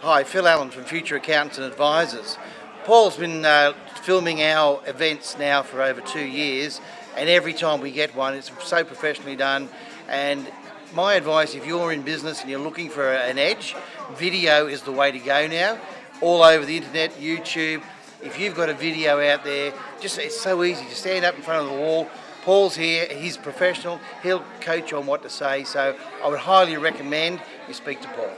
Hi, Phil Allen from Future Accountants and Advisors. Paul's been uh, filming our events now for over two years and every time we get one it's so professionally done and my advice if you're in business and you're looking for an edge, video is the way to go now. All over the internet, YouTube, if you've got a video out there, just it's so easy to stand up in front of the wall. Paul's here, he's professional, he'll coach you on what to say, so I would highly recommend you speak to Paul.